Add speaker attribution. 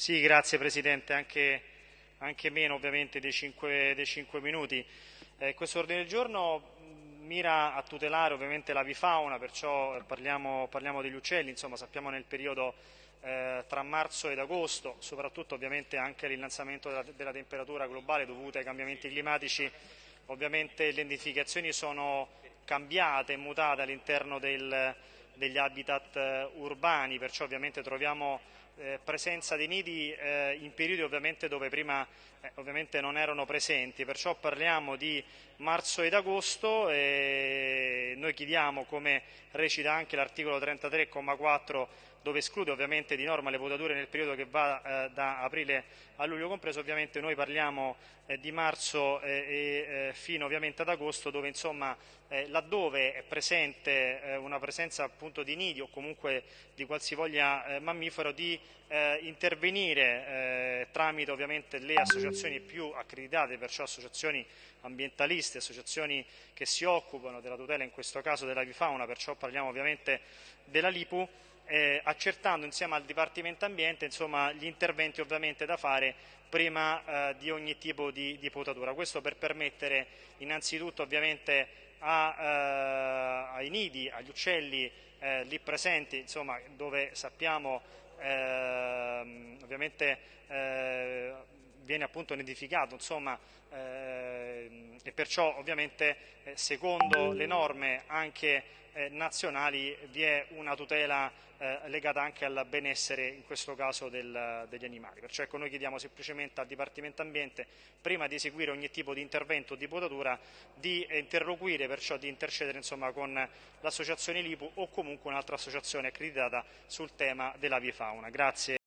Speaker 1: Sì, grazie Presidente, anche, anche meno ovviamente dei 5, dei 5 minuti. Eh, questo ordine del giorno mira a tutelare ovviamente l'avifauna, perciò parliamo, parliamo, degli uccelli, insomma sappiamo nel periodo eh, tra marzo ed agosto, soprattutto ovviamente anche l'innalzamento della, della temperatura globale dovuta ai cambiamenti climatici, ovviamente le identificazioni sono cambiate mutate all'interno del, degli habitat eh, urbani, perciò ovviamente troviamo eh, presenza dei nidi eh, in periodi ovviamente dove prima eh, ovviamente non erano presenti, perciò parliamo di marzo ed agosto e noi chiediamo, come recita anche l'articolo 33,4 dove esclude ovviamente di norma le votature nel periodo che va eh, da aprile a luglio compreso, ovviamente noi parliamo eh, di marzo eh, e eh, fino ovviamente ad agosto dove insomma eh, laddove è presente eh, una presenza appunto di nidi o comunque di qualsivoglia mammifero di intervenire tramite ovviamente le associazioni più accreditate, perciò associazioni ambientaliste, associazioni che si occupano della tutela in questo caso dell'avifauna, perciò parliamo ovviamente della LIPU, eh, accertando insieme al Dipartimento Ambiente insomma, gli interventi ovviamente da fare prima eh, di ogni tipo di, di, potatura. Questo per permettere innanzitutto ovviamente a, eh, ai nidi, agli uccelli eh, lì presenti, insomma, dove sappiamo ehm, ovviamente eh, viene appunto nidificato, insomma, eh, e perciò ovviamente eh, secondo le norme anche eh, nazionali vi è una tutela eh, legata anche al benessere, in questo caso, del, degli animali. Perciò ecco, noi chiediamo semplicemente al Dipartimento Ambiente, prima di eseguire ogni tipo di intervento o di potatura, di interloquire, perciò di intercedere insomma, con l'associazione LIPU o comunque un'altra associazione accreditata sul tema dell'avifauna. Grazie.